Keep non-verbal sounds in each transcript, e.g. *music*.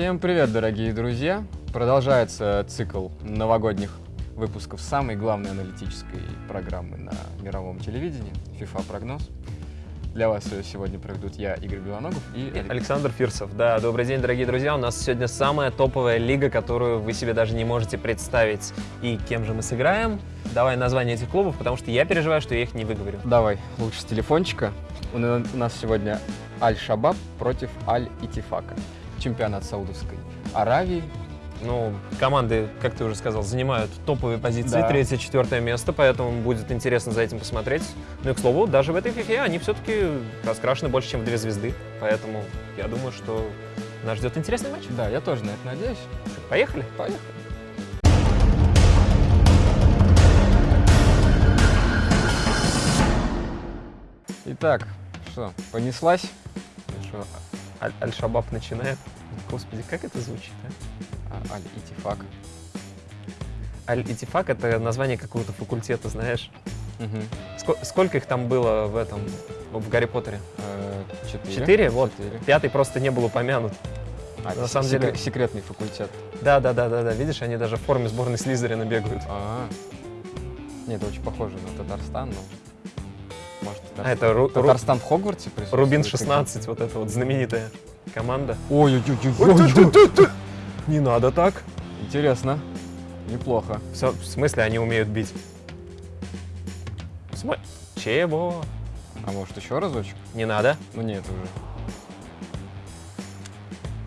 Всем привет, дорогие друзья! Продолжается цикл новогодних выпусков самой главной аналитической программы на мировом телевидении FIFA прогноз. Для вас ее сегодня проведут я, Игорь Белоногов и. Александр Фирсов. Да, добрый день, дорогие друзья. У нас сегодня самая топовая лига, которую вы себе даже не можете представить. И кем же мы сыграем? Давай название этих клубов, потому что я переживаю, что я их не выговорю. Давай, лучше с телефончика. У нас сегодня Аль-Шабаб против Аль-Итифака. Чемпионат Саудовской Аравии. Ну, команды, как ты уже сказал, занимают топовые позиции, Да. третье, четвертое место, поэтому будет интересно за этим посмотреть. Ну и, к слову, даже в этой фифе они все-таки раскрашены больше, чем в две звезды, поэтому я думаю, что нас ждет интересный матч. Да, я тоже на это надеюсь. Поехали? Поехали. Итак, что, понеслась? Что, Аль-Шабаб начинает. Господи, как это звучит, а? А, Аль-Итифак. Аль-Итифак — это название какого-то факультета, знаешь. Мгм. Ско- сколько их там было в этом, в Гарри Поттере? Э, Четыре. Четыре? Вот. Четыре. Пятый просто не был упомянут. А, На самом деле- секре- Секретный факультет. Да, да, да, да, да. Видишь, они даже в форме сборной Слизерина бегают. А, Нет, это очень похоже на Татарстан, но... Может, А это Ру- Ру- Татарстан в Хогвартсе присутствует? Рубин Как- 16, вот эта вот знаменитая команда. Ой-ой-ой. Не надо так. Интересно. Неплохо. Всё, в смысле они умеют бить? В смо- Чего? А может еще разочек? Не надо. Ну нет уже.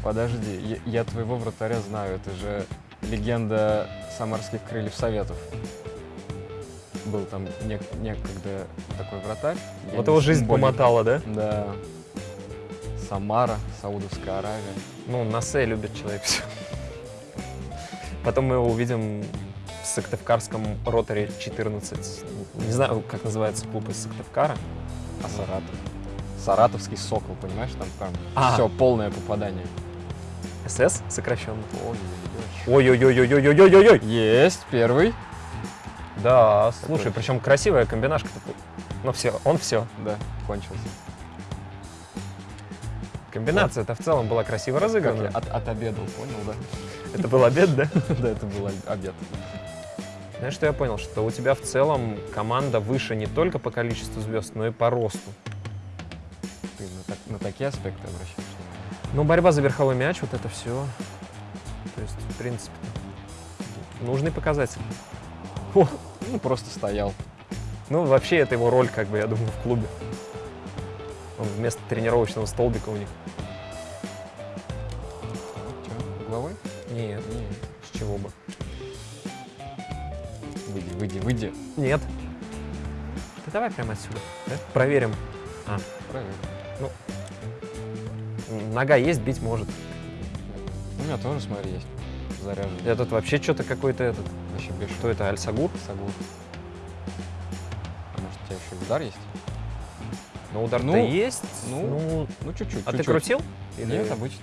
Подожди, я, я твоего вратаря знаю, это же легенда самарских крыльев Советов. Был там нек- некогда такой вратарь. Я вот его жизнь более- помотала, да? Да. Самара, Саудовская Аравия. Ну, на С любит человек все. Потом мы его увидим в Сыктывкарском роторе 14. Не знаю, как называется клуб из Сыктывкара. А Саратов? Саратовский сокол, понимаешь, там прям А. все, полное попадание. СС сокращенно. Ой-ой-ой. Ой-ой-ой-ой-ой-ой-ой! Есть, первый. Да, слушай, Такой. причем красивая комбинашка. Ну все, он все. Да, кончился. Комбинация-то в целом была красиво разыграна. от, отобедал, понял, да? Это был обед, да? *laughs* Да, это был об- обед. Знаешь, что я понял? Что у тебя в целом команда выше не только по количеству звезд, но и по росту. Ты на, так- на такие аспекты обращаешь внимание? Ну, борьба за верховой мяч, вот это все. То есть, в принципе, нужный показатель. *laughs* Ну, просто стоял. Ну, вообще, это его роль, как бы, я думаю, в клубе. Он вместо тренировочного столбика у них. Че, головой? Нет, Не. с чего бы. Выйди, выйди, выйди. Нет. Да давай прямо отсюда. да? Проверим. Правильно. Нога есть, бить может. У меня тоже, смотри, есть заряженный. Я тут вообще что-то какой-то этот. Вообще бешеный. Что это, Аль-Сагур? Сагур. А может, у тебя еще удар есть? Ну, удар-то Ну, есть. ну, Ну, Ну, чуть-чуть. а ты чуть-чуть. крутил? Или- Нет, обычно.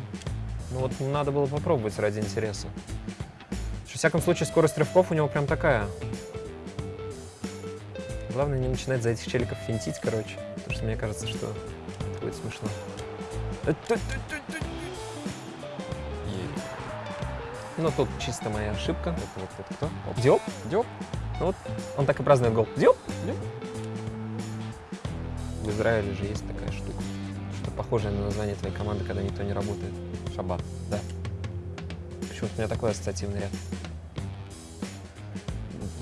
Ну вот надо было попробовать ради интереса. Во всяком случае, скорость рывков у него прям такая. Главное не начинать за этих челиков финтить, короче. Потому что мне кажется, что это будет смешно. Ну тут чисто моя ошибка. Это вот это кто? Оп. Диоп? Диоп? Он так и празднует гол. Диоп? Диоп. В Израиле же есть такая штука. Что похожее на название твоей команды, когда никто не работает. Шаббат. Да. Почему-то у меня такой ассоциативный ряд.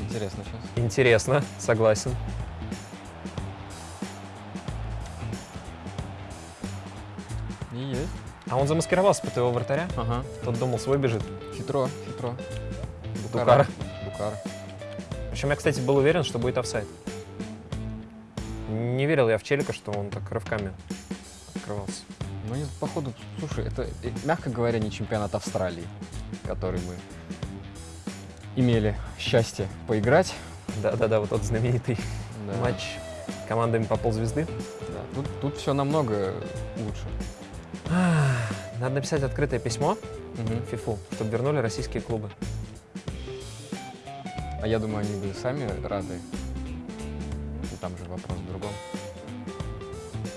Интересно сейчас. Интересно, согласен. И есть. А он замаскировался под твоего вратаря? Ага. Тот думал, свой бежит. Хитро, хитро. Букара. Букара. Причем я, кстати, был уверен, что будет офсайд. Не верил я в Челика, что он так рывками открывался. Ну, походу, слушай, это, э, мягко говоря, не чемпионат Австралии, который мы имели счастье поиграть. Да-да-да, вот тот знаменитый Да, матч командами по ползвезды. да. Тут, тут все намного лучше. Надо написать открытое письмо Мгм. ФИФУ, чтобы вернули российские клубы. А я думаю, они бы сами рады. И там же вопрос в другом.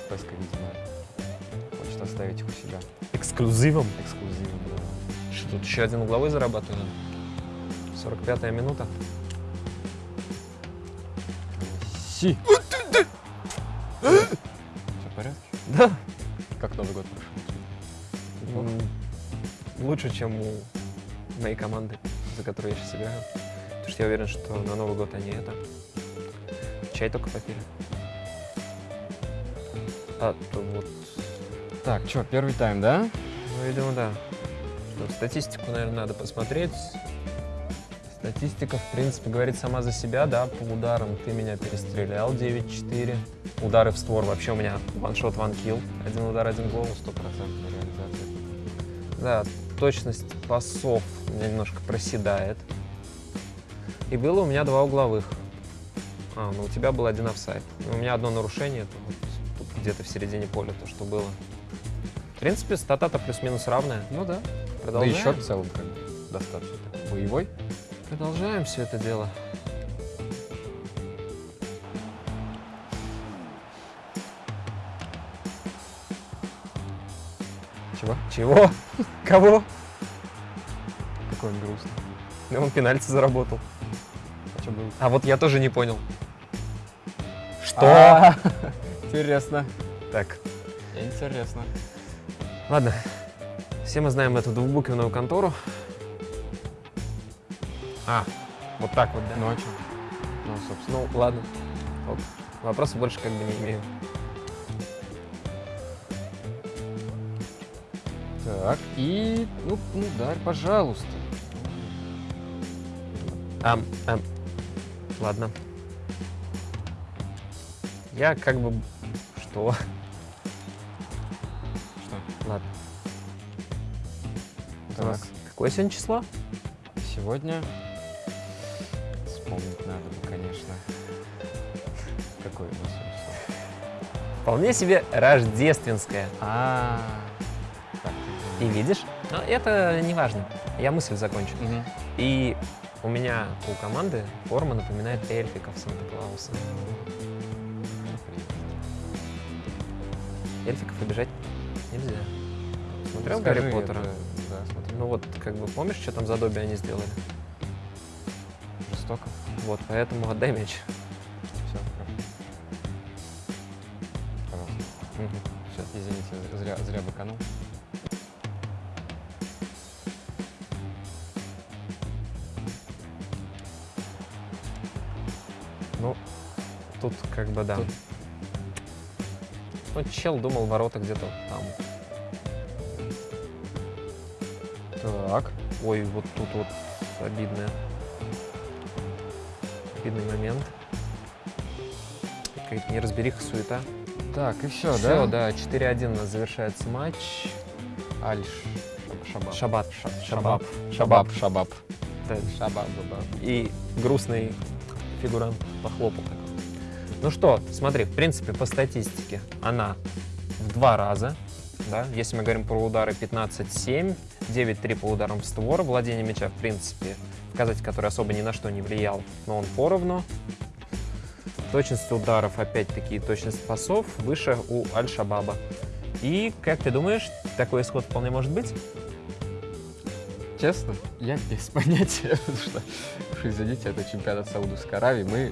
Песка, видимо, хочет оставить их у себя. Эксклюзивом. Эксклюзивом, да. Что тут еще один угловой зарабатывает? 45-я минута. Си! Все в порядке? Да. Как Новый год прошел? Лучше, чем у моей команды, за которую я сейчас играю. Потому что я уверен, что на Новый год они это... Чай только попили. А то вот... Так, что, первый тайм, да? Ну, видимо, да. Что, статистику, наверное, надо посмотреть. Статистика, в принципе, говорит сама за себя, да, по ударам ты меня перестрелял 9-4. Удары в створ вообще у меня ваншот, ванкил. Один удар, один гол. Стопроцентная реализация. Да, точность пасов немножко проседает. И было у меня два угловых. А, ну у тебя был один офсайд. У меня одно нарушение, это вот тут где-то в середине поля то, что было. В принципе, стата-то плюс-минус равная. Ну да. Да Продолжаем. и счет в целом как бы достаточно боевой. Продолжаем все это дело. Чего? Чего? *laughs* Кого? Какой он грустный. Да он пенальти заработал. А что было? А вот я тоже не понял. Что? А, *laughs* Интересно. Так, Интересно. ладно. Все мы знаем эту двухбуквенную контору. А, вот так вот, да? Ну а что? Ну, собственно. Ну, ладно. Ок. Вопросов больше как бы не имею. Так, и, ну, ну, ударь, пожалуйста. Ам, ам. Ладно. Я как бы... Что? Что? Ладно. Так, какое сегодня число? сегодня вспомнить надо бы, конечно. Какой у нас сегодня число? Вполне себе рождественское. А, так, И видишь? Но это не важно. Я мысль закончу. Мгм. И у меня у команды форма напоминает эльфиков Санта-Клауса. Эльфиков обижать нельзя. Смотрел Скажи Гарри Поттера? это, Да, смотрю. Ну вот, как бы, помнишь, что там за Добби они сделали? Жестоко. Вот, поэтому отдай мяч. Все. Пожалуйста. Мгм. Все, извините, зря, зря быканул. Тут как бы да. Тут- Ну, чел думал, ворота где-то там. Так. Ой, вот тут вот обидное. Обидный момент. Какая-то неразбериха, суета. Так, и все, Все, да? да, 4-1 у нас завершается матч. Альш. Шабаб. Шабат. Шабаб. Шабаб. Шабаб. Шабаб. Да. Шабаб. Шабаб. И грустный фигурант похлопал так. Ну что, смотри, в принципе, по статистике она в два раза. Да? Если мы говорим про удары 15-7, 9-3 по ударам в створ, владение мяча, в принципе, показатель, который особо ни на что не влиял, но он поровну. Точность ударов, опять-таки, точность пасов выше у Аль-Шабаба. И, как ты думаешь, такой исход вполне может быть? Честно, я *laughs* без понятия, потому что, извините, это чемпионат Саудовской Аравии. Мы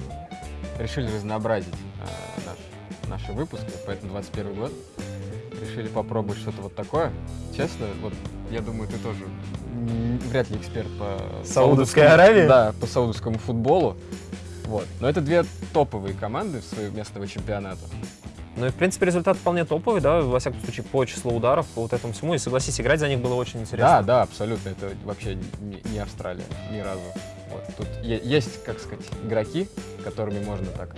решили разнообразить а, наш- наши выпуски, поэтому 21 год. Решили попробовать что-то вот такое. Честно, вот я думаю, ты тоже вряд ли эксперт по Саудовской Аравии? Да, по саудовскому футболу. Вот. Но это две топовые команды своего местного чемпионата. Ну и, в принципе, результат вполне топовый, да, во всяком случае, по числу ударов, по вот этому всему. И, согласись, играть за них было очень интересно. Да, да, абсолютно. Это вообще не, не Австралия ни разу. Вот. Тут есть, как сказать, игроки, которыми можно так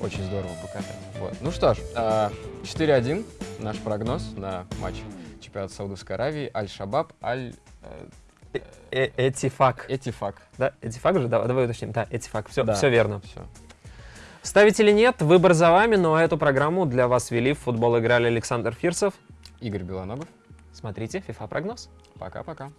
очень здорово покатать. Вот. Ну что ж, а, 4-1 наш прогноз на матч чемпионата Саудовской Аравии. Аль-Шабаб, Аль... э, Э Этифак. Этифак. Да, Этифак же? Да, давай уточним. Да, Этифак. Все, Да. все верно. Все. Ставить или нет, выбор за вами, но эту программу для вас вели в футбол играли Александр Фирсов. Игорь Белоногов. Смотрите, FIFA прогноз. Пока-пока.